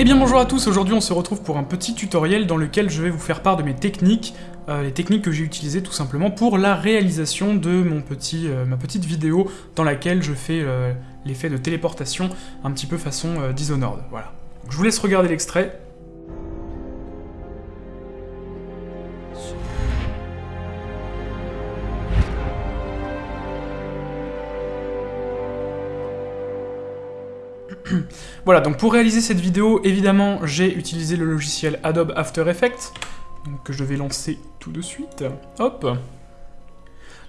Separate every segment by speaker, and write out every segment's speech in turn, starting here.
Speaker 1: Eh bien bonjour à tous, aujourd'hui on se retrouve pour un petit tutoriel dans lequel je vais vous faire part de mes techniques, euh, les techniques que j'ai utilisées tout simplement pour la réalisation de euh, ma petite vidéo dans laquelle je fais euh, l'effet de téléportation un petit peu façon Dishonored, voilà. Je vous laisse regarder l'extrait, Voilà, donc pour réaliser cette vidéo, évidemment, j'ai utilisé le logiciel Adobe After Effects, que je vais lancer tout de suite. Hop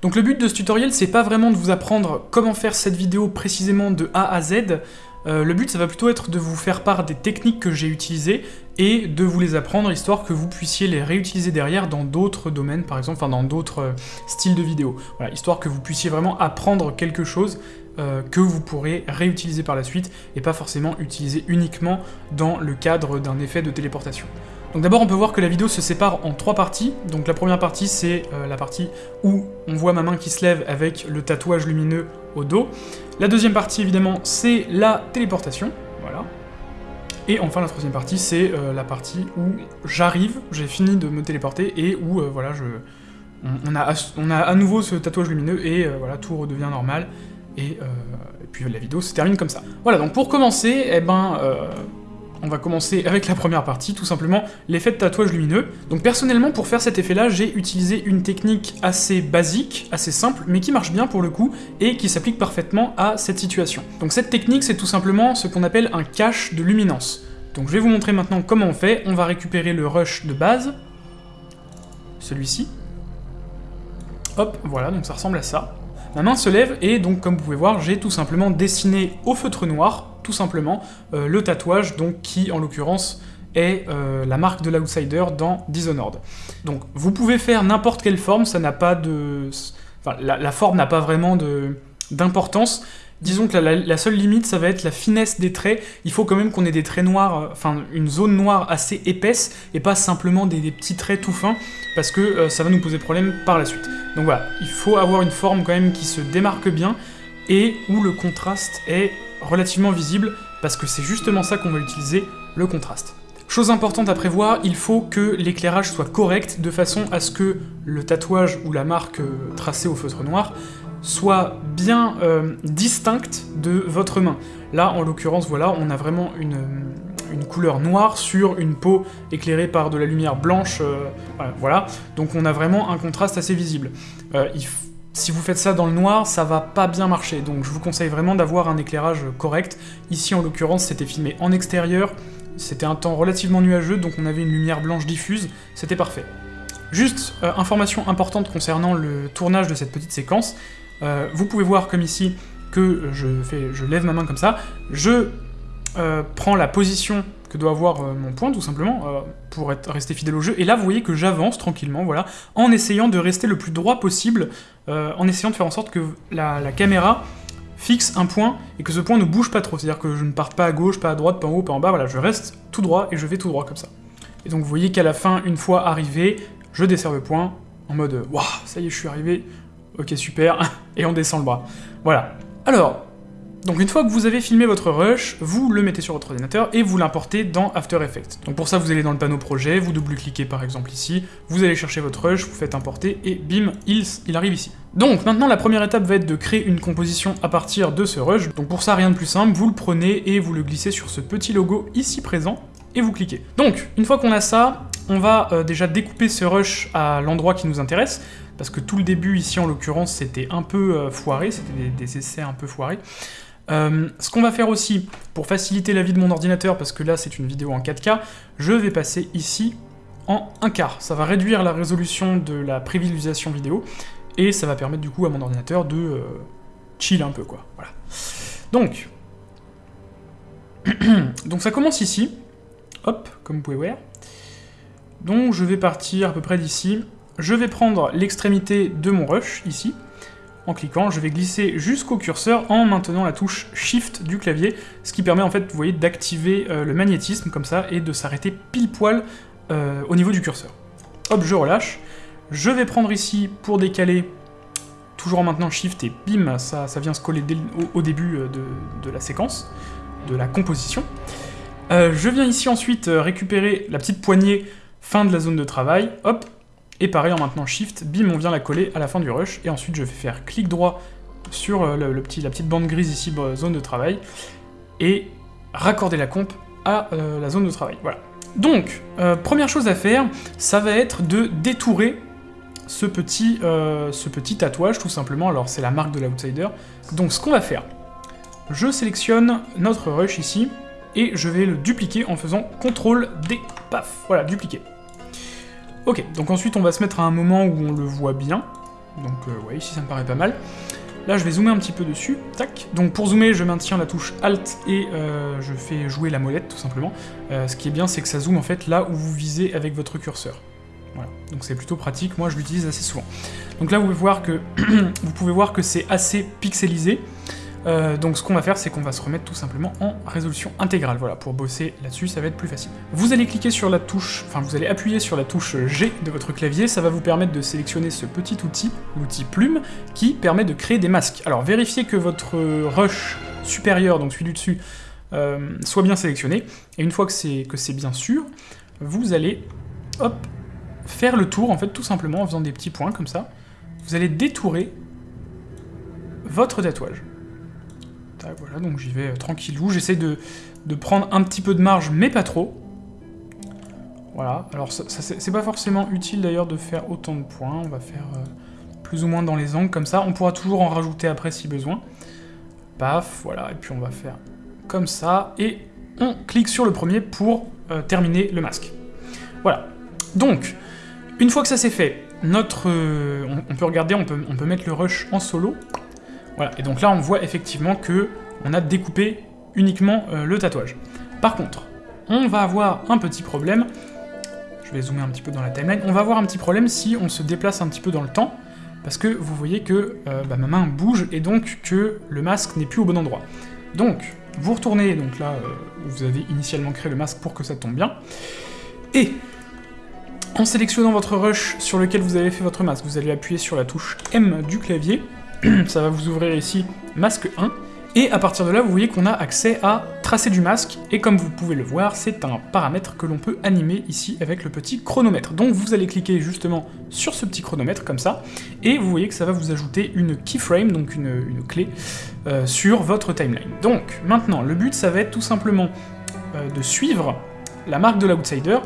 Speaker 1: Donc le but de ce tutoriel, c'est pas vraiment de vous apprendre comment faire cette vidéo précisément de A à Z, euh, le but, ça va plutôt être de vous faire part des techniques que j'ai utilisées et de vous les apprendre, histoire que vous puissiez les réutiliser derrière dans d'autres domaines, par exemple, enfin dans d'autres euh, styles de vidéos. Voilà, histoire que vous puissiez vraiment apprendre quelque chose euh, que vous pourrez réutiliser par la suite, et pas forcément utiliser uniquement dans le cadre d'un effet de téléportation. Donc d'abord on peut voir que la vidéo se sépare en trois parties, donc la première partie c'est euh, la partie où on voit ma main qui se lève avec le tatouage lumineux au dos, la deuxième partie évidemment c'est la téléportation, voilà, et enfin la troisième partie c'est euh, la partie où j'arrive, j'ai fini de me téléporter, et où voilà, je, on, a, à nouveau ce tatouage lumineux, et voilà, tout redevient normal, et, euh, et, puis la vidéo se termine comme ça. Voilà, donc pour commencer, eh ben, euh, on va commencer avec la première partie, tout simplement l'effet de tatouage lumineux. Donc personnellement, pour faire cet effet-là, j'ai utilisé une technique assez basique, assez simple, mais qui marche bien pour le coup, et qui s'applique parfaitement à cette situation. Donc cette technique, c'est tout simplement ce qu'on appelle un cache de luminance. Donc je vais vous montrer maintenant comment on fait. On va récupérer le rush de base, celui-ci. Hop, voilà, donc ça ressemble à ça. Ma main se lève et donc comme vous pouvez voir, j'ai tout simplement dessiné au feutre noir, tout simplement, euh, le tatouage, donc qui en l'occurrence est euh, la marque de l'outsider dans Dishonored. Donc vous pouvez faire n'importe quelle forme, ça n'a pas de... Enfin, la, la forme n'a pas vraiment d'importance, Disons que la, seule limite, ça va être la finesse des traits. Il faut quand même qu'on ait des traits noirs, euh, enfin une zone noire assez épaisse, et pas simplement des, des petits traits tout fins, parce que euh, ça va nous poser problème par la suite. Donc voilà, il faut avoir une forme quand même qui se démarque bien, et où le contraste est relativement visible, parce que c'est justement ça qu'on va utiliser, le contraste. Chose importante à prévoir, il faut que l'éclairage soit correct, de façon à ce que le tatouage ou la marque euh, tracée au feutre noir soit bien euh, distincte de votre main. Là, en l'occurrence, voilà, on a vraiment une, une, couleur noire sur une peau éclairée par de la lumière blanche, euh, voilà, donc on a vraiment un contraste assez visible. Euh, si vous faites ça dans le noir, ça va pas bien marcher, donc je vous conseille vraiment d'avoir un éclairage correct. Ici, en l'occurrence, c'était filmé en extérieur, c'était un temps relativement nuageux, donc on avait une lumière blanche diffuse, c'était parfait. Juste, euh, information importante concernant le tournage de cette petite séquence, euh, vous pouvez voir comme ici que je, fais, je lève ma main comme ça, je euh, prends la position que doit avoir euh, mon point, tout simplement, pour rester fidèle au jeu, et là vous voyez que j'avance tranquillement, voilà, en essayant de rester le plus droit possible, en essayant de faire en sorte que la, la, caméra fixe un point, et que ce point ne bouge pas trop, c'est-à-dire que je ne parte pas à gauche, pas à droite, pas en haut, pas en bas, voilà, je reste tout droit, et je vais tout droit comme ça. Et donc vous voyez qu'à la fin, une fois arrivé, je desserre le point, en mode « Waouh, ça y est, je suis arrivé, ok super, et on descend le bras. Voilà. Alors, donc une fois que vous avez filmé votre rush, vous le mettez sur votre ordinateur et vous l'importez dans After Effects. Donc pour ça, vous allez dans le panneau projet, vous double-cliquez par exemple ici, vous allez chercher votre rush, vous faites importer, et bim, il, il arrive ici. Donc maintenant, la première étape va être de créer une composition à partir de ce rush. Donc pour ça, rien de plus simple, vous le prenez et vous le glissez sur ce petit logo ici présent, et vous cliquez. Donc, une fois qu'on a ça, on va euh, déjà découper ce rush à l'endroit qui nous intéresse, parce que tout le début ici en l'occurrence c'était un peu euh, foiré, c'était des, essais un peu foirés. Euh, ce qu'on va faire aussi, pour faciliter la vie de mon ordinateur, parce que là c'est une vidéo en 4K, je vais passer ici en 1 quart. Ça va réduire la résolution de la prévisualisation vidéo, et ça va permettre du coup à mon ordinateur de chill un peu quoi, voilà. Donc, donc ça commence ici, hop, comme vous pouvez voir. Donc je vais partir à peu près d'ici, je vais prendre l'extrémité de mon rush, ici, en cliquant, je vais glisser jusqu'au curseur en maintenant la touche Shift du clavier, ce qui permet en fait, vous voyez, d'activer euh, le magnétisme comme ça, et de s'arrêter pile poil euh, au niveau du curseur. Hop, je relâche. Je vais prendre ici, pour décaler, toujours en maintenant Shift, et bim, ça, vient se coller au, début euh, de, la séquence, de la composition. Je viens ici ensuite récupérer la petite poignée fin de la zone de travail, hop, et pareil en maintenant Shift, bim, on vient la coller à la fin du rush, et ensuite je vais faire clic droit sur euh, le, la petite bande grise ici, zone de travail, et raccorder la comp à la zone de travail, voilà. Donc, première chose à faire, ça va être de détourer ce petit tatouage, tout simplement, alors c'est la marque de l'outsider. Donc ce qu'on va faire, je sélectionne notre rush ici, et je vais le dupliquer en faisant CTRL D, paf, voilà, dupliquer. Ok, donc ensuite on va se mettre à un moment où on le voit bien, donc euh, ouais, ici ça me paraît pas mal. Là je vais zoomer un petit peu dessus, tac. Donc pour zoomer je maintiens la touche Alt et euh, je fais jouer la molette tout simplement. Euh, ce qui est bien c'est que ça zoome en fait là où vous visez avec votre curseur. Voilà, donc c'est plutôt pratique, moi je l'utilise assez souvent. Donc là vous pouvez voir que, vous pouvez voir que c'est assez pixelisé. Euh, donc ce qu'on va faire, c'est qu'on va se remettre tout simplement en résolution intégrale. Voilà, pour bosser là-dessus, ça va être plus facile. Vous allez cliquer sur la touche, enfin vous allez appuyer sur la touche G de votre clavier, ça va vous permettre de sélectionner ce petit outil, l'outil plume, qui permet de créer des masques. Alors vérifiez que votre rush supérieur, donc celui du dessus, euh, soit bien sélectionné, et une fois que c'est bien sûr, vous allez, faire le tour, en fait, tout simplement, en faisant des petits points comme ça, vous allez détourer votre tatouage voilà, donc j'y vais euh, tranquillou. J'essaie de, prendre un petit peu de marge, mais pas trop. Voilà, alors c'est pas forcément utile d'ailleurs de faire autant de points. On va faire euh, plus ou moins dans les angles, comme ça. On pourra toujours en rajouter après si besoin. Paf, voilà, et puis on va faire comme ça. Et on clique sur le premier pour euh, terminer le masque. Voilà. Donc, une fois que ça c'est fait, notre, on, peut regarder, on peut mettre le rush en solo. Voilà, et donc là on voit effectivement que on a découpé uniquement euh, le tatouage. Par contre, on va avoir un petit problème, je vais zoomer un petit peu dans la timeline, on va avoir un petit problème si on se déplace un petit peu dans le temps, parce que vous voyez que euh, bah, ma main bouge et donc que le masque n'est plus au bon endroit. Donc, vous retournez donc là euh, où vous avez initialement créé le masque pour que ça tombe bien, et en sélectionnant votre rush sur lequel vous avez fait votre masque, vous allez appuyer sur la touche M du clavier, ça va vous ouvrir ici masque 1, et à partir de là, vous voyez qu'on a accès à tracer du masque, et comme vous pouvez le voir, c'est un paramètre que l'on peut animer ici avec le petit chronomètre. Donc vous allez cliquer justement sur ce petit chronomètre, comme ça, et vous voyez que ça va vous ajouter une keyframe, donc une, clé, euh, sur votre timeline. Donc maintenant, le but, ça va être tout simplement euh, de suivre la marque de l'outsider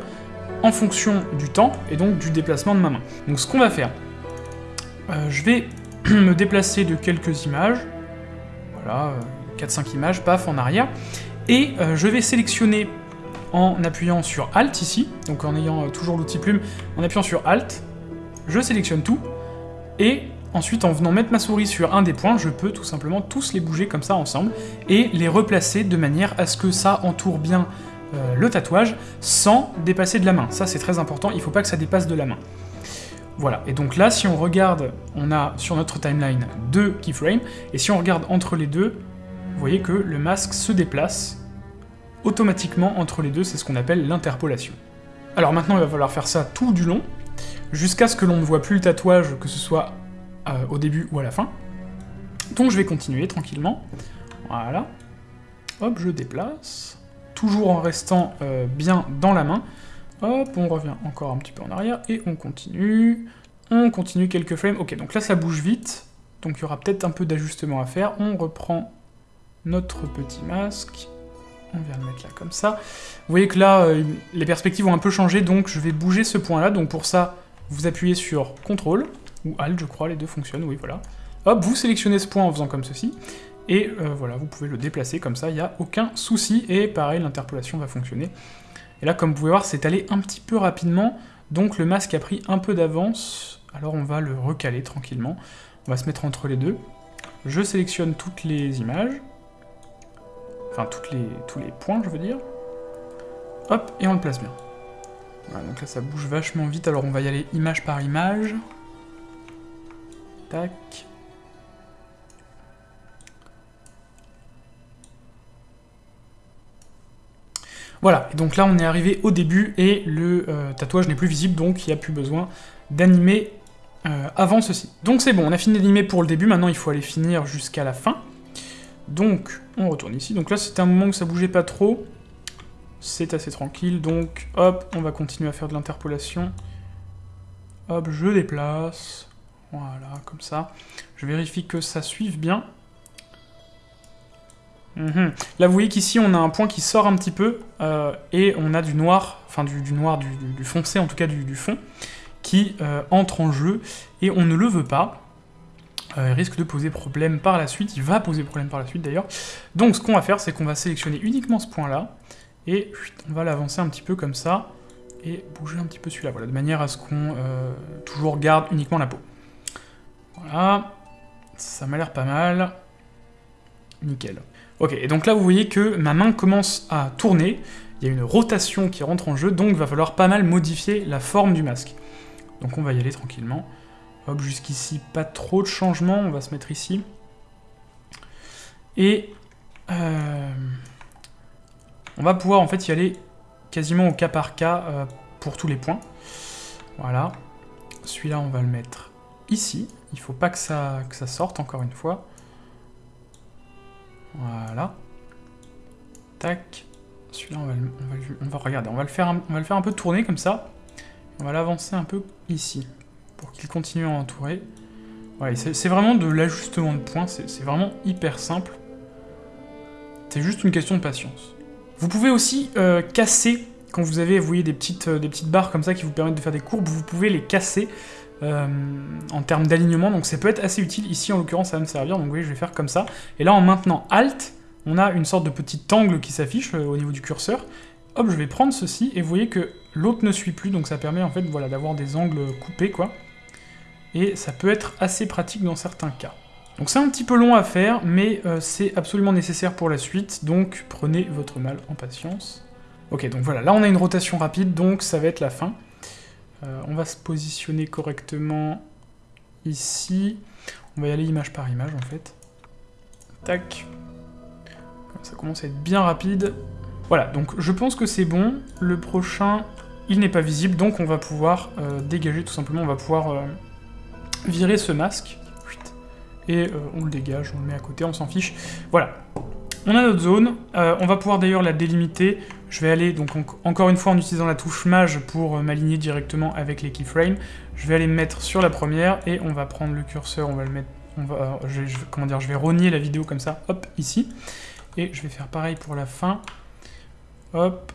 Speaker 1: en fonction du temps, et donc du déplacement de ma main. Donc ce qu'on va faire, euh, je vais me déplacer de quelques images, voilà, 4-5 euh, images, paf, en arrière, et euh, je vais sélectionner en appuyant sur Alt ici, donc en ayant euh, toujours l'outil plume, en appuyant sur Alt, je sélectionne tout, et ensuite en venant mettre ma souris sur un des points, je peux tout simplement tous les bouger comme ça ensemble, et les replacer de manière à ce que ça entoure bien le tatouage sans dépasser de la main. Ça c'est très important, il ne faut pas que ça dépasse de la main. Voilà, et donc là, si on regarde, on a sur notre timeline deux keyframes, et si on regarde entre les deux, vous voyez que le masque se déplace automatiquement entre les deux, c'est ce qu'on appelle l'interpolation. Alors maintenant, il va falloir faire ça tout du long, jusqu'à ce que l'on ne voit plus le tatouage, que ce soit euh, au début ou à la fin. Donc je vais continuer tranquillement. Voilà. Hop, je déplace. Toujours en restant euh, bien dans la main. Hop, on revient encore un petit peu en arrière, et on continue. On continue quelques frames. Ok, donc là, ça bouge vite. Donc il y aura peut-être un peu d'ajustement à faire. On reprend notre petit masque. On vient le mettre là comme ça. Vous voyez que là, euh, les perspectives ont un peu changé, donc je vais bouger ce point-là. Donc pour ça, vous appuyez sur CTRL, ou ALT, je crois, les deux fonctionnent, oui, voilà. Hop, vous sélectionnez ce point en faisant comme ceci. Et euh, voilà, vous pouvez le déplacer comme ça, il n'y a aucun souci. Et pareil, l'interpolation va fonctionner. Et là, comme vous pouvez voir, c'est allé un petit peu rapidement, donc le masque a pris un peu d'avance, alors on va le recaler tranquillement. On va se mettre entre les deux. Je sélectionne toutes les images, enfin les, tous les points, je veux dire. Hop, et on le place bien. Voilà, donc là, ça bouge vachement vite, alors on va y aller image par image. Tac. Voilà, donc là on est arrivé au début et le euh, tatouage n'est plus visible, donc il n'y a plus besoin d'animer euh, avant ceci. Donc c'est bon, on a fini d'animer pour le début, maintenant il faut aller finir jusqu'à la fin. Donc on retourne ici, donc là c'était un moment où ça bougeait pas trop. c'est assez tranquille, donc hop, on va continuer à faire de l'interpolation. Hop, je déplace, voilà, comme ça. Je vérifie que ça suive bien. Mhm. Là, vous voyez qu'ici, on a un point qui sort un petit peu, euh, et on a du noir, enfin du, noir, du, foncé, en tout cas du, fond, qui euh, entre en jeu, et on ne le veut pas. Euh, il risque de poser problème par la suite, il va poser problème par la suite d'ailleurs. Donc ce qu'on va faire, c'est qu'on va sélectionner uniquement ce point-là, et on va l'avancer un petit peu comme ça, et bouger un petit peu celui-là, voilà, de manière à ce qu'on toujours garde uniquement la peau. Voilà, ça m'a l'air pas mal. Nickel. Ok, et donc là vous voyez que ma main commence à tourner, il y a une rotation qui rentre en jeu, donc il va falloir pas mal modifier la forme du masque. Donc on va y aller tranquillement. Hop, jusqu'ici, pas trop de changements, on va se mettre ici. Et euh, on va pouvoir en fait y aller quasiment au cas par cas euh, pour tous les points. Voilà. Celui-là, on va le mettre ici. Il faut pas que ça, que ça sorte, encore une fois. Voilà. Tac. Celui-là, on va, on, va, regarder. On va, le faire un, on va le faire un peu tourner comme ça. On va l'avancer un peu ici, pour qu'il continue à entourer. Voilà, c'est vraiment de l'ajustement de points, c'est vraiment hyper simple. C'est juste une question de patience. Vous pouvez aussi euh, casser, quand vous avez, vous voyez, euh, des petites barres comme ça qui vous permettent de faire des courbes, vous pouvez les casser euh, en termes d'alignement, donc ça peut être assez utile. Ici, en l'occurrence, ça va me servir, donc voyez, je vais faire comme ça. Et là, en maintenant Alt, on a une sorte de petit angle qui s'affiche euh, au niveau du curseur. Hop, je vais prendre ceci, et vous voyez que l'autre ne suit plus, donc ça permet en fait voilà, d'avoir des angles coupés, quoi. Et ça peut être assez pratique dans certains cas. Donc c'est un petit peu long à faire, mais euh, c'est absolument nécessaire pour la suite, donc prenez votre mal en patience. Ok, donc voilà, là on a une rotation rapide, donc ça va être la fin. Euh, on va se positionner correctement ici. On va y aller image par image en fait. Tac. Ça commence à être bien rapide. Voilà, donc je pense que c'est bon. Le prochain, il n'est pas visible, donc on va pouvoir euh, dégager tout simplement, on va pouvoir euh, virer ce masque. Et on le dégage, on le met à côté, on s'en fiche. Voilà, on a notre zone, on va pouvoir d'ailleurs la délimiter. Je vais aller, donc encore une fois en utilisant la touche Mage pour euh, m'aligner directement avec les keyframes. Je vais aller me mettre sur la première et on va prendre le curseur, on va le mettre... On va, euh, je, comment dire, je vais rogner la vidéo comme ça, hop, ici. Et je vais faire pareil pour la fin. Hop.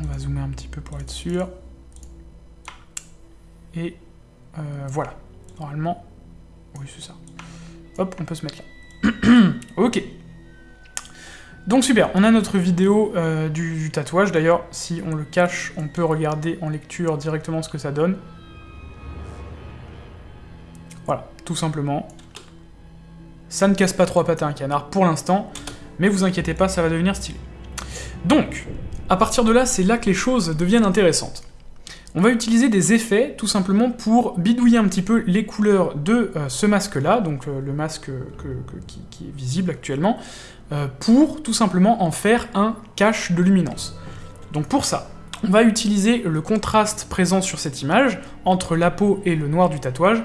Speaker 1: On va zoomer un petit peu pour être sûr. Et voilà. Normalement, oui c'est ça. Hop, on peut se mettre là. ok. Donc super, on a notre vidéo euh, du, tatouage. D'ailleurs, si on le cache, on peut regarder en lecture directement ce que ça donne. Voilà, tout simplement. Ça ne casse pas trois pattes à un canard pour l'instant, mais vous inquiétez pas, ça va devenir stylé. Donc, à partir de là, c'est là que les choses deviennent intéressantes. On va utiliser des effets, tout simplement, pour bidouiller un petit peu les couleurs de euh, ce masque-là, donc euh, le masque qui, est visible actuellement, pour tout simplement en faire un cache de luminance. Donc pour ça, on va utiliser le contraste présent sur cette image, entre la peau et le noir du tatouage,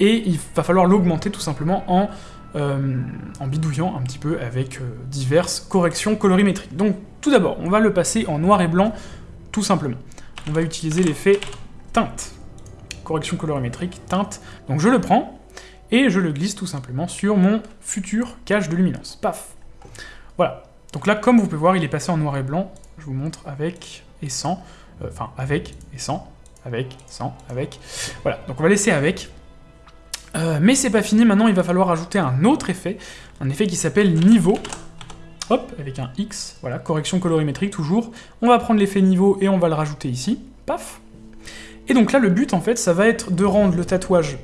Speaker 1: et il va falloir l'augmenter tout simplement en, en, bidouillant un petit peu avec diverses corrections colorimétriques. Donc tout d'abord, on va le passer en noir et blanc, tout simplement on va utiliser l'effet teinte. Correction colorimétrique, teinte. Donc je le prends, et je le glisse tout simplement sur mon futur cache de luminance. Paf Voilà. Donc là, comme vous pouvez voir, il est passé en noir et blanc. Je vous montre avec et sans. Euh, enfin, avec et sans. Avec, sans, avec. Voilà, donc on va laisser avec. Euh, mais c'est pas fini, maintenant il va falloir ajouter un autre effet, un effet qui s'appelle niveau. Hop, avec un X, voilà, correction colorimétrique toujours. On va prendre l'effet niveau et on va le rajouter ici, paf. Et donc là, le but, en fait, ça va être de rendre le tatouage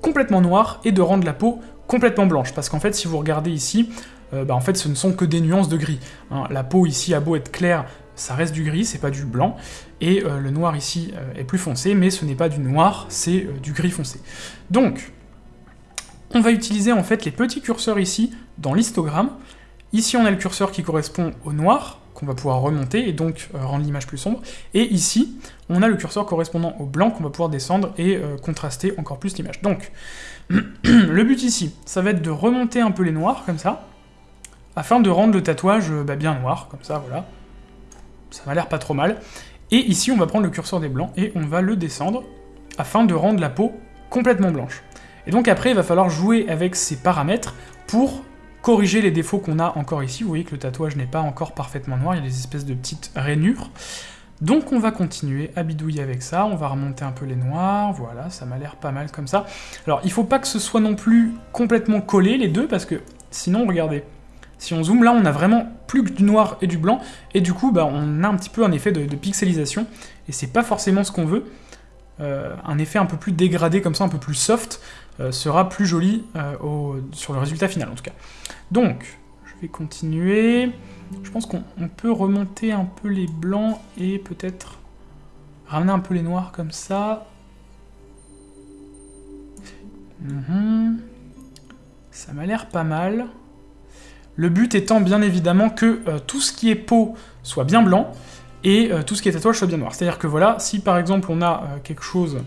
Speaker 1: complètement noir et de rendre la peau complètement blanche. Parce qu'en fait, si vous regardez ici, euh, bah, en fait, ce ne sont que des nuances de gris. Hein. La peau ici a beau être claire, ça reste du gris, c'est pas du blanc, et euh, le noir ici euh, est plus foncé, mais ce n'est pas du noir, c'est du gris foncé. Donc, on va utiliser en fait les petits curseurs ici dans l'histogramme, Ici, on a le curseur qui correspond au noir, qu'on va pouvoir remonter et donc rendre l'image plus sombre. Et ici, on a le curseur correspondant au blanc qu'on va pouvoir descendre et contraster encore plus l'image. Donc, le but ici, ça va être de remonter un peu les noirs, comme ça, afin de rendre le tatouage euh, bah, bien noir, comme ça, voilà. ça m'a l'air pas trop mal. Et ici, on va prendre le curseur des blancs et on va le descendre afin de rendre la peau complètement blanche. Et donc après, il va falloir jouer avec ces paramètres pour corriger les défauts qu'on a encore ici. Vous voyez que le tatouage n'est pas encore parfaitement noir, il y a des espèces de petites rainures. Donc on va continuer à bidouiller avec ça, on va remonter un peu les noirs, voilà, ça m'a l'air pas mal comme ça. Alors il faut pas que ce soit non plus complètement collé les deux, parce que sinon, regardez, si on zoome là, on a vraiment plus que du noir et du blanc, et du coup, bah, on a un petit peu un effet de, pixelisation, et c'est pas forcément ce qu'on veut. Euh, un effet un peu plus dégradé comme ça, un peu plus soft, euh, sera plus joli euh, sur le résultat final en tout cas. Donc, je vais continuer. Je pense qu'on peut remonter un peu les blancs et peut-être ramener un peu les noirs comme ça. Mhm. Ça m'a l'air pas mal. Le but étant bien évidemment que euh, tout ce qui est peau soit bien blanc et tout ce qui est tatouage soit bien noir. C'est-à-dire que voilà, si par exemple on a quelque chose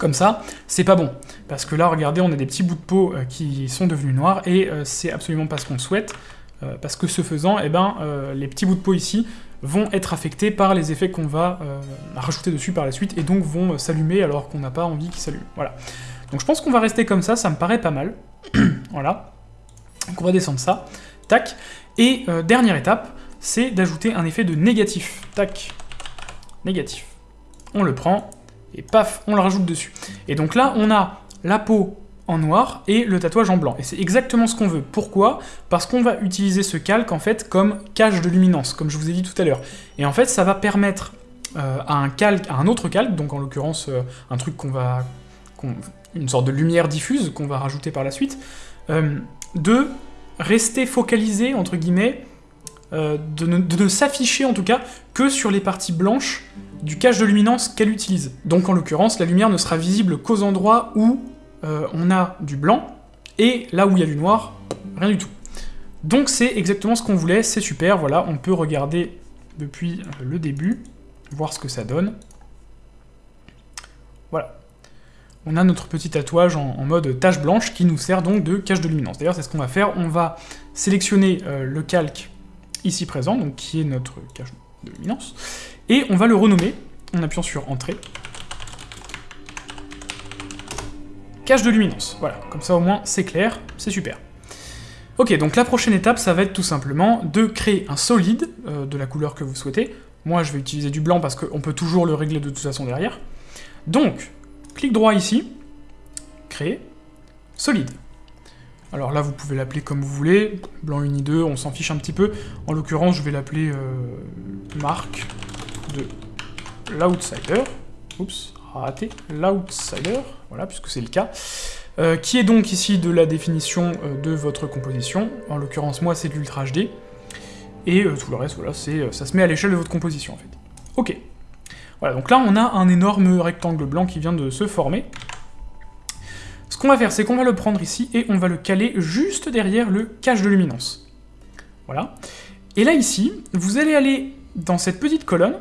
Speaker 1: comme ça, c'est pas bon. Parce que là, regardez, on a des petits bouts de peau euh, qui sont devenus noirs, et euh, c'est absolument pas ce qu'on souhaite, euh, parce que ce faisant, eh ben, les petits bouts de peau ici vont être affectés par les effets qu'on va rajouter dessus par la suite, et donc vont s'allumer alors qu'on n'a pas envie qu'ils s'allument. Voilà. Donc je pense qu'on va rester comme ça, ça me paraît pas mal. voilà. Donc on va descendre ça. Tac. Et dernière étape, c'est d'ajouter un effet de négatif. Tac. Négatif. On le prend, et paf, on le rajoute dessus. Et donc là, on a la peau en noir et le tatouage en blanc. Et c'est exactement ce qu'on veut. Pourquoi? Parce qu'on va utiliser ce calque en fait comme cache de luminance, comme je vous ai dit tout à l'heure. Et en fait, ça va permettre euh, à un calque, à un autre calque, donc en l'occurrence euh, un truc qu'on va, une sorte de lumière diffuse qu'on va rajouter par la suite, euh, de rester focalisé entre guillemets, de ne s'afficher en tout cas que sur les parties blanches du cache de luminance qu'elle utilise. Donc en l'occurrence, la lumière ne sera visible qu'aux endroits où euh, on a du blanc, et là où il y a du noir, rien du tout. Donc c'est exactement ce qu'on voulait, c'est super, voilà, on peut regarder depuis euh, le début, voir ce que ça donne. Voilà. On a notre petit tatouage en, mode tache blanche qui nous sert donc de cache de luminance. D'ailleurs, c'est ce qu'on va faire, on va sélectionner euh, le calque ici présent, donc qui est notre cache de luminance, et on va le renommer en appuyant sur Entrée. Cache de luminance, voilà, comme ça au moins c'est clair, c'est super. Ok, donc la prochaine étape, ça va être tout simplement de créer un solide euh, de la couleur que vous souhaitez. Moi, je vais utiliser du blanc parce qu'on peut toujours le régler de toute façon derrière. Donc, clic droit ici, créer, solide. Alors là, vous pouvez l'appeler comme vous voulez, blanc uni 2, on s'en fiche un petit peu. En l'occurrence, je vais l'appeler euh, marque de l'outsider, oups, raté, l'outsider, voilà, puisque c'est le cas, euh, qui est donc ici de la définition euh, de votre composition, en l'occurrence moi c'est de l'Ultra HD, et tout le reste, voilà, ça se met à l'échelle de votre composition en fait. Ok. Voilà, donc là on a un énorme rectangle blanc qui vient de se former. Ce qu'on va faire, c'est qu'on va le prendre ici, et on va le caler juste derrière le cache de luminance. Voilà. Et là ici, vous allez aller dans cette petite colonne,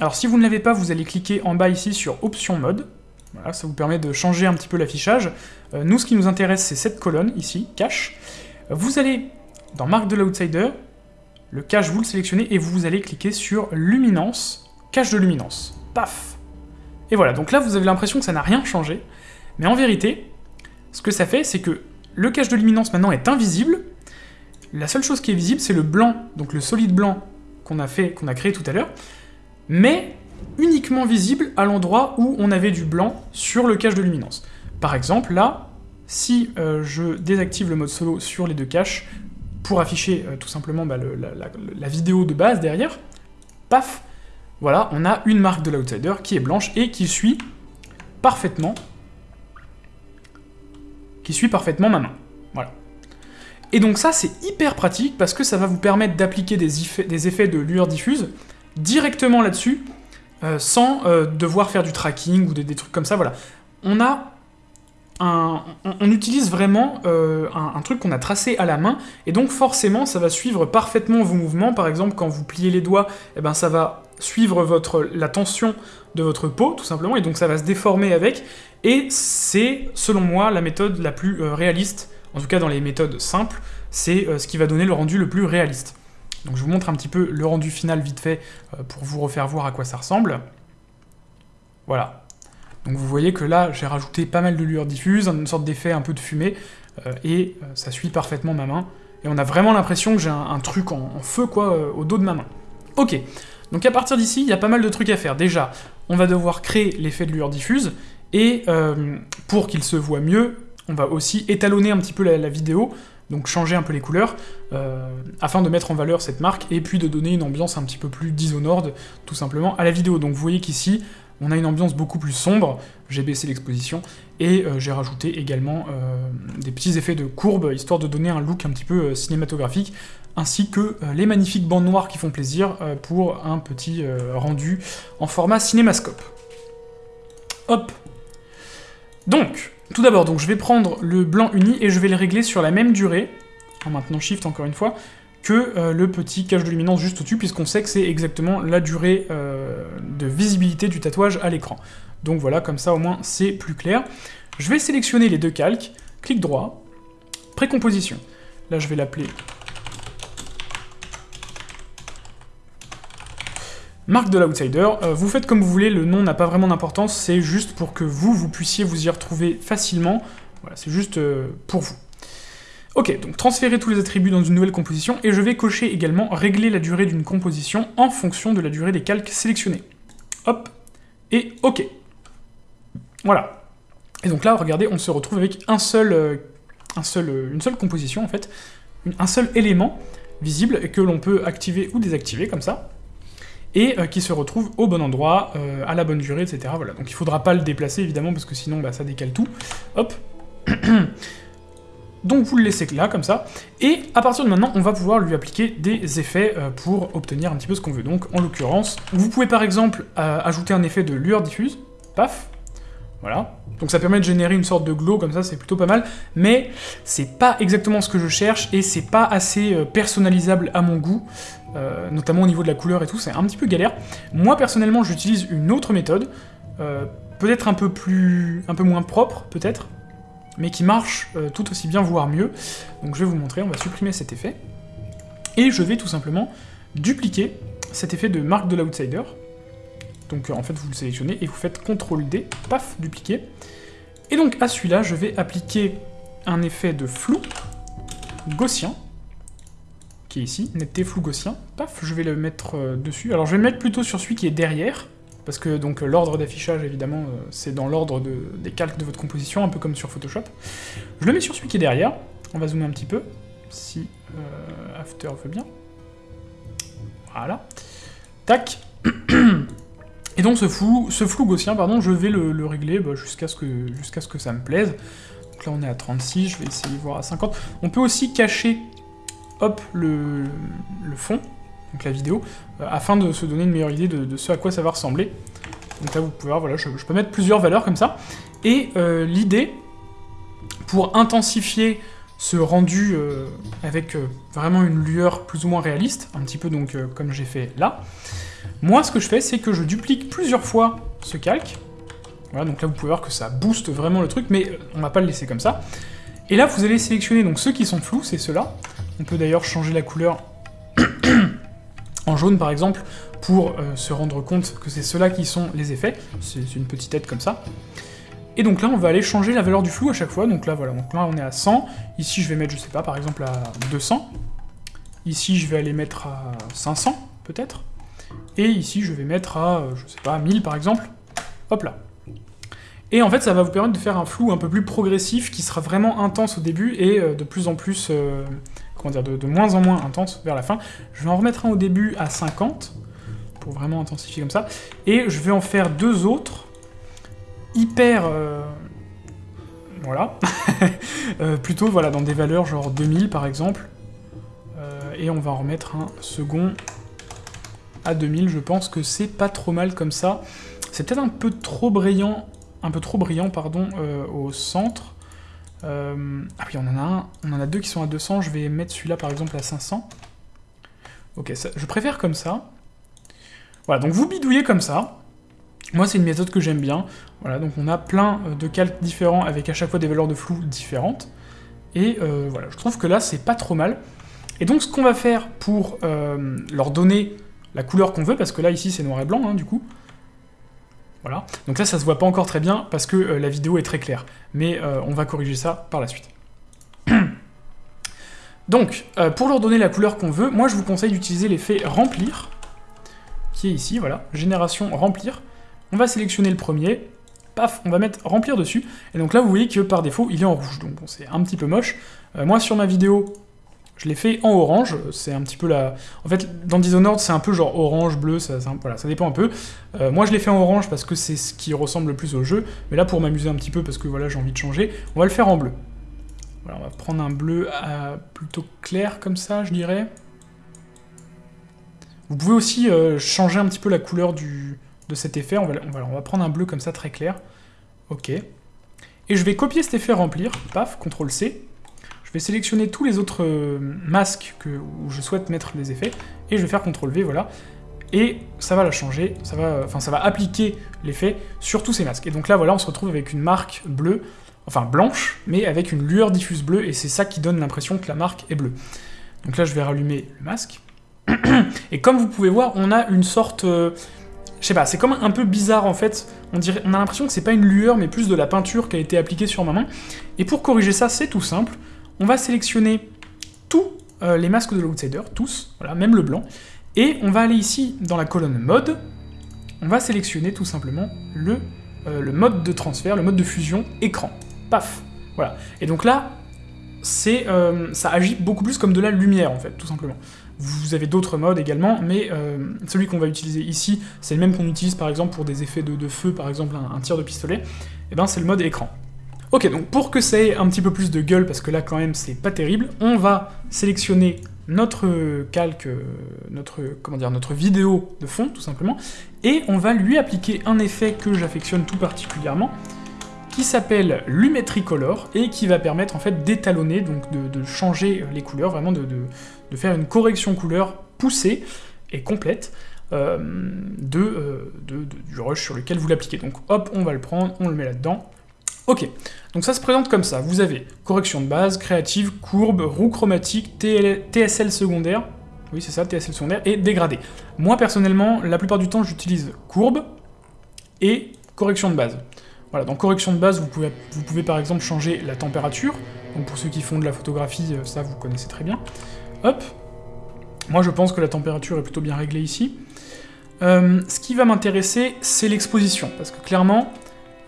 Speaker 1: alors si vous ne l'avez pas, vous allez cliquer en bas ici sur Option mode. Voilà, ça vous permet de changer un petit peu l'affichage. Euh, nous, ce qui nous intéresse, c'est cette colonne ici, cache. Vous allez dans Marque de l'Outsider, le cache, vous le sélectionnez, et vous allez cliquer sur Luminance, cache de luminance. Et voilà, donc là, vous avez l'impression que ça n'a rien changé. Mais en vérité, ce que ça fait, c'est que le cache de luminance maintenant est invisible. La seule chose qui est visible, c'est le blanc, donc le solide blanc qu'on a, fait, qu'on a créé tout à l'heure mais uniquement visible à l'endroit où on avait du blanc sur le cache de luminance. Par exemple, là, si euh, je désactive le mode solo sur les deux caches, pour afficher euh, tout simplement bah, la, vidéo de base derrière, paf, voilà, on a une marque de l'outsider qui est blanche et qui suit parfaitement qui suit parfaitement ma main. Voilà. Et donc ça, c'est hyper pratique parce que ça va vous permettre d'appliquer des, effets de lueur diffuse directement là-dessus, euh, sans euh, devoir faire du tracking ou des, trucs comme ça, voilà. On a un, on, utilise vraiment euh, un, truc qu'on a tracé à la main, et donc forcément ça va suivre parfaitement vos mouvements, par exemple quand vous pliez les doigts, eh ben, ça va suivre votre, la tension de votre peau, tout simplement, et donc ça va se déformer avec, et c'est, selon moi, la méthode la plus réaliste, en tout cas dans les méthodes simples, c'est ce qui va donner le rendu le plus réaliste. Donc je vous montre un petit peu le rendu final vite fait euh, pour vous refaire voir à quoi ça ressemble. Voilà. Donc vous voyez que là, j'ai rajouté pas mal de lueur diffuse, une sorte d'effet un peu de fumée, euh, et euh, ça suit parfaitement ma main. Et on a vraiment l'impression que j'ai un, truc en, feu, quoi, au dos de ma main. Ok, donc à partir d'ici, il y a pas mal de trucs à faire. Déjà, on va devoir créer l'effet de lueur diffuse, et pour qu'il se voit mieux, on va aussi étalonner un petit peu la vidéo donc changer un peu les couleurs, euh, afin de mettre en valeur cette marque, et puis de donner une ambiance un petit peu plus Dishonored, tout simplement, à la vidéo. Donc vous voyez qu'ici, on a une ambiance beaucoup plus sombre, j'ai baissé l'exposition, et euh, j'ai rajouté également euh, des petits effets de courbe, histoire de donner un look un petit peu cinématographique, ainsi que les magnifiques bandes noires qui font plaisir pour un petit rendu en format cinémascope. Hop Donc, tout d'abord, je vais prendre le blanc uni et je vais le régler sur la même durée, en maintenant Shift encore une fois, que euh, le petit cache de luminance juste au-dessus, puisqu'on sait que c'est exactement la durée euh, de visibilité du tatouage à l'écran. Donc voilà, comme ça au moins c'est plus clair. Je vais sélectionner les deux calques, clic droit, précomposition. Là je vais l'appeler Marque de l'Outsider, euh, vous faites comme vous voulez, le nom n'a pas vraiment d'importance, c'est juste pour que vous, vous puissiez vous y retrouver facilement. Voilà, c'est juste euh, pour vous. Ok, donc transférer tous les attributs dans une nouvelle composition, et je vais cocher également régler la durée d'une composition en fonction de la durée des calques sélectionnés. Hop, et ok. Voilà. Et donc là, regardez, on se retrouve avec un seul, euh, un seul, une seule composition, en fait, un seul élément visible, que l'on peut activer ou désactiver, comme ça et euh, qui se retrouve au bon endroit, euh, à la bonne durée, etc. Voilà, donc il faudra pas le déplacer, évidemment, parce que sinon, bah, ça décale tout. Hop Donc vous le laissez là, comme ça, et à partir de maintenant, on va pouvoir lui appliquer des effets euh, pour obtenir un petit peu ce qu'on veut. Donc, en l'occurrence, vous pouvez par exemple ajouter un effet de lueur diffuse, paf, voilà. Donc ça permet de générer une sorte de glow, comme ça, c'est plutôt pas mal, mais c'est pas exactement ce que je cherche, et c'est pas assez personnalisable à mon goût, euh, notamment au niveau de la couleur et tout, c'est un petit peu galère. Moi, personnellement, j'utilise une autre méthode, euh, peut-être un peu plus... un peu moins propre, peut-être, mais qui marche euh, tout aussi bien, voire mieux. Donc je vais vous montrer, on va supprimer cet effet, et je vais tout simplement dupliquer cet effet de marque de l'outsider. Donc en fait, vous le sélectionnez et vous faites CTRL-D, paf, dupliquer. Et donc à celui-là, je vais appliquer un effet de flou gaussien, qui est ici, netteté flou gaussien. Paf, je vais le mettre euh, dessus. Alors je vais le mettre plutôt sur celui qui est derrière, parce que donc l'ordre d'affichage, évidemment, euh, c'est dans l'ordre des calques de votre composition, un peu comme sur Photoshop. Je le mets sur celui qui est derrière. On va zoomer un petit peu, si euh, After veut bien. Voilà. Tac. Et donc ce flou, ce flou gaussien, pardon, je vais le, régler bah, jusqu'à ce, que, ce que ça me plaise. Donc là on est à 36, je vais essayer de voir à 50. On peut aussi cacher hop, le, fond, donc la vidéo, euh, afin de se donner une meilleure idée de, ce à quoi ça va ressembler. Donc là, vous pouvez voir, voilà, je, peux mettre plusieurs valeurs comme ça. Et euh, l'idée, pour intensifier ce rendu euh, avec vraiment une lueur plus ou moins réaliste, un petit peu donc comme j'ai fait là, moi ce que je fais, c'est que je duplique plusieurs fois ce calque. Voilà, donc là vous pouvez voir que ça booste vraiment le truc, mais on va pas le laisser comme ça. Et là, vous allez sélectionner donc ceux qui sont flous, c'est ceux-là. On peut d'ailleurs changer la couleur en jaune par exemple, pour euh, se rendre compte que c'est ceux-là qui sont les effets. C'est une petite tête comme ça. Et donc là, on va aller changer la valeur du flou à chaque fois. Donc là, voilà, donc là, on est à 100. Ici, je vais mettre, je sais pas, par exemple à 200. Ici, je vais aller mettre à 500, peut-être. Et ici, je vais mettre à, euh, je sais pas, 1000 par exemple. Hop là. Et en fait, ça va vous permettre de faire un flou un peu plus progressif, qui sera vraiment intense au début, et euh, de plus en plus comment dire, de, moins en moins intense vers la fin. Je vais en remettre un au début à 50, pour vraiment intensifier comme ça, et je vais en faire deux autres, hyper... Euh, voilà. Euh, plutôt, voilà, dans des valeurs genre 2000 par exemple, euh, et on va en remettre un second à 2000, je pense que c'est pas trop mal comme ça. C'est peut-être un peu trop brillant, un peu trop brillant, pardon, au centre, euh, ah oui, on en a un, on en a deux qui sont à 200, je vais mettre celui-là par exemple à 500. Ok, je préfère comme ça. Voilà, donc vous bidouillez comme ça. Moi, c'est une méthode que j'aime bien. Voilà, donc on a plein euh, de calques différents avec à chaque fois des valeurs de flou différentes. Et euh, voilà, je trouve que là, c'est pas trop mal. Et donc ce qu'on va faire pour leur donner la couleur qu'on veut, parce que là ici c'est noir et blanc hein, du coup, voilà. Donc là, ça se voit pas encore très bien parce que la vidéo est très claire. Mais on va corriger ça par la suite. Donc, euh, pour leur donner la couleur qu'on veut, moi je vous conseille d'utiliser l'effet remplir, qui est ici, voilà, génération remplir. On va sélectionner le premier, paf, on va mettre remplir dessus, et donc là vous voyez que par défaut il est en rouge, donc bon, c'est un petit peu moche. Euh, moi sur ma vidéo, je l'ai fait en orange, c'est un petit peu la... En fait, dans Dishonored, c'est un peu genre orange, bleu, ça, voilà, ça dépend un peu. Euh, moi je l'ai fait en orange parce que c'est ce qui ressemble le plus au jeu, mais là pour m'amuser un petit peu parce que voilà, j'ai envie de changer, on va le faire en bleu on va prendre un bleu plutôt clair comme ça, je dirais. Vous pouvez aussi euh, changer un petit peu la couleur de cet effet. On va, on, va, prendre un bleu comme ça, très clair. Ok. Et je vais copier cet effet remplir. Paf, CTRL C. Je vais sélectionner tous les autres euh, masques que, où je souhaite mettre des effets. Et je vais faire CTRL V, voilà. Et ça va la changer, ça va, enfin, ça va appliquer l'effet sur tous ces masques. Et donc là, voilà, on se retrouve avec une marque bleue enfin blanche, mais avec une lueur diffuse bleue, et c'est ça qui donne l'impression que la marque est bleue. Donc là, je vais rallumer le masque. Et comme vous pouvez voir, on a une sorte... Euh, je sais pas, c'est comme un peu bizarre en fait. On, on a l'impression que c'est pas une lueur, mais plus de la peinture qui a été appliquée sur ma main. Et pour corriger ça, c'est tout simple. On va sélectionner tous euh, les masques de l'Outsider, tous, voilà, même le blanc. Et on va aller ici dans la colonne mode. On va sélectionner tout simplement le, euh, mode de transfert, le mode de fusion écran paf Voilà. Et donc là, euh, ça agit beaucoup plus comme de la lumière, en fait, tout simplement. Vous avez d'autres modes également, mais celui qu'on va utiliser ici, c'est le même qu'on utilise par exemple pour des effets de, feu, par exemple un, tir de pistolet, et eh ben c'est le mode écran. Ok, donc pour que ça ait un petit peu plus de gueule, parce que là quand même c'est pas terrible, on va sélectionner notre calque, euh, notre, comment dire, notre vidéo de fond, tout simplement, et on va lui appliquer un effet que j'affectionne tout particulièrement, qui s'appelle Lumetri Color et qui va permettre en fait d'étalonner, donc de, changer les couleurs, vraiment de, faire une correction couleur poussée et complète euh, euh, de, du rush sur lequel vous l'appliquez. Donc hop, on va le prendre, on le met là-dedans. Ok, donc ça se présente comme ça. Vous avez correction de base, créative, courbe, roue chromatique, TSL secondaire, oui c'est ça, TSL secondaire, et dégradé. Moi personnellement, la plupart du temps j'utilise courbe et correction de base. Voilà, dans correction de base, vous pouvez, vous pouvez par exemple changer la température. Donc pour ceux qui font de la photographie, euh, ça vous connaissez très bien. Hop. Moi je pense que la température est plutôt bien réglée ici. Euh, ce qui va m'intéresser, c'est l'exposition. Parce que clairement,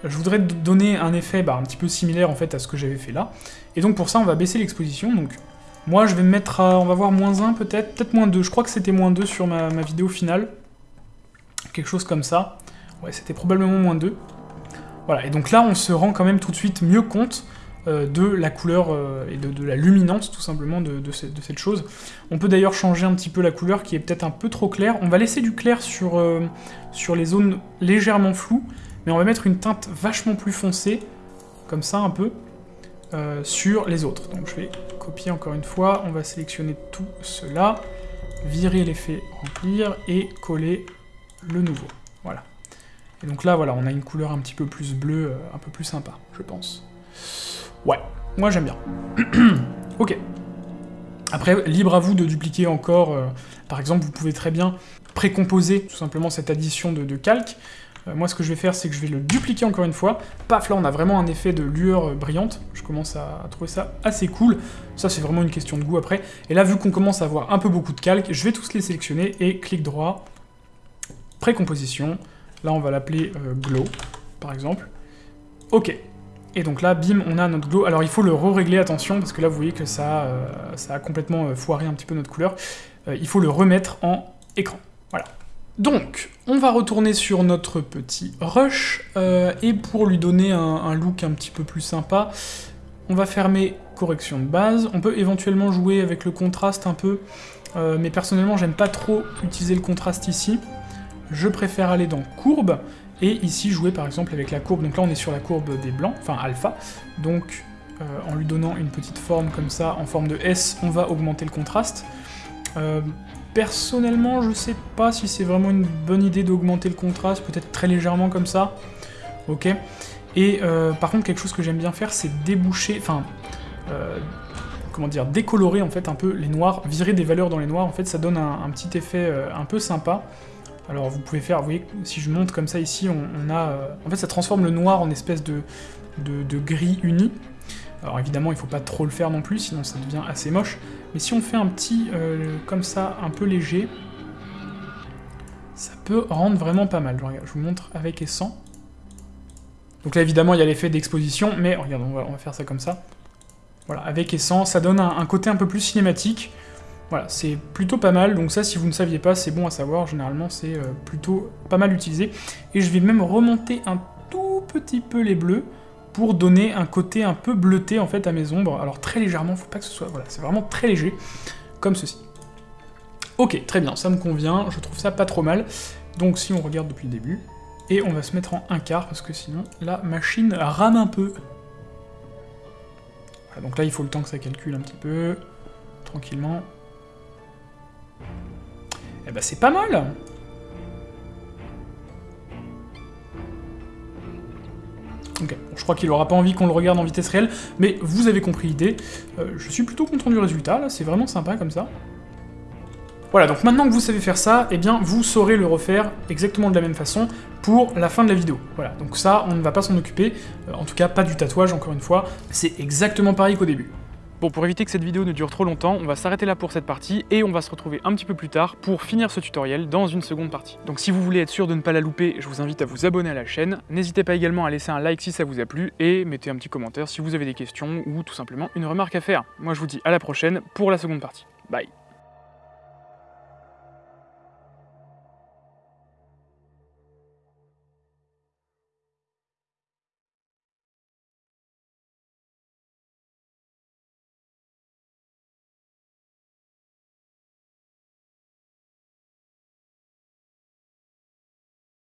Speaker 1: je voudrais donner un effet bah, un petit peu similaire en fait à ce que j'avais fait là. Et donc pour ça, on va baisser l'exposition. Moi je vais me mettre à, on va voir moins 1 peut-être, peut-être moins 2. Je crois que c'était moins 2 sur ma, vidéo finale. Quelque chose comme ça. Ouais, c'était probablement moins 2. Voilà, et donc là, on se rend quand même tout de suite mieux compte euh, de la couleur euh, et de, la luminance, tout simplement, de, cette chose. On peut d'ailleurs changer un petit peu la couleur, qui est peut-être un peu trop claire. On va laisser du clair sur, euh, sur les zones légèrement floues, mais on va mettre une teinte vachement plus foncée, comme ça un peu, sur les autres. Donc je vais copier encore une fois, on va sélectionner tout cela, virer l'effet remplir, et coller le nouveau. Voilà. Et donc là, voilà, on a une couleur un petit peu plus bleue, euh, un peu plus sympa, je pense. Ouais, moi j'aime bien. ok. Après, libre à vous de dupliquer encore. Euh, par exemple, vous pouvez très bien précomposer tout simplement cette addition de, calque. Euh, moi, ce que je vais faire, c'est que je vais le dupliquer encore une fois. Paf, là, on a vraiment un effet de lueur brillante. Je commence à, trouver ça assez cool. Ça, c'est vraiment une question de goût après. Et là, vu qu'on commence à avoir un peu beaucoup de calque, je vais tous les sélectionner et clic droit, précomposition, Là, on va l'appeler euh, glow, par exemple. Ok. Et donc là, bim, on a notre glow. Alors, il faut le re-régler, attention, parce que là, vous voyez que ça, euh, a complètement euh, foiré un petit peu notre couleur. il faut le remettre en écran. Voilà. Donc, on va retourner sur notre petit rush, et pour lui donner un, look un petit peu plus sympa, on va fermer correction de base. On peut éventuellement jouer avec le contraste un peu, mais personnellement, j'aime pas trop utiliser le contraste ici je préfère aller dans courbe, et ici jouer par exemple avec la courbe, donc là on est sur la courbe des blancs, enfin alpha, donc euh, en lui donnant une petite forme comme ça, en forme de S, on va augmenter le contraste. Euh, personnellement, je sais pas si c'est vraiment une bonne idée d'augmenter le contraste, peut-être très légèrement comme ça, ok Et euh, par contre, quelque chose que j'aime bien faire, c'est déboucher, enfin, comment dire, décolorer en fait un peu les noirs, virer des valeurs dans les noirs, en fait ça donne un, petit effet euh, un peu sympa. Alors vous pouvez faire, vous voyez, si je monte comme ça ici, on, a... Euh, en fait ça transforme le noir en espèce de, de, gris uni. Alors évidemment il faut pas trop le faire non plus, sinon ça devient assez moche. Mais si on fait un petit, euh, comme ça, un peu léger, ça peut rendre vraiment pas mal. Je vous montre avec et sans. Donc là évidemment il y a l'effet d'exposition, mais regarde, on va, on va faire ça comme ça. Voilà, avec et sans, ça donne un, côté un peu plus cinématique. Voilà, c'est plutôt pas mal, donc ça, si vous ne saviez pas, c'est bon à savoir, généralement, c'est euh, plutôt pas mal utilisé. Et je vais même remonter un tout petit peu les bleus, pour donner un côté un peu bleuté, en fait, à mes ombres. Alors, très légèrement, faut pas que ce soit... Voilà, c'est vraiment très léger, comme ceci. Ok, très bien, ça me convient, je trouve ça pas trop mal. Donc, si on regarde depuis le début, et on va se mettre en un quart, parce que sinon, la machine rame un peu donc là, il faut le temps que ça calcule un petit peu, tranquillement. Eh ben, c'est pas mal Je crois qu'il aura pas envie qu'on le regarde en vitesse réelle, mais vous avez compris l'idée. Euh, je suis plutôt content du résultat, là, c'est vraiment sympa comme ça. Voilà, donc maintenant que vous savez faire ça, eh bien, vous saurez le refaire exactement de la même façon pour la fin de la vidéo. Voilà, donc ça, on ne va pas s'en occuper, euh, en tout cas pas du tatouage, encore une fois, c'est exactement pareil qu'au début. Bon, pour éviter que cette vidéo ne dure trop longtemps, on va s'arrêter là pour cette partie et on va se retrouver un petit peu plus tard pour finir ce tutoriel dans une seconde partie. Donc si vous voulez être sûr de ne pas la louper, je vous invite à vous abonner à la chaîne. N'hésitez pas également à laisser un like si ça vous a plu et mettez un petit commentaire si vous avez des questions ou tout simplement une remarque à faire. Moi je vous dis à la prochaine pour la seconde partie. Bye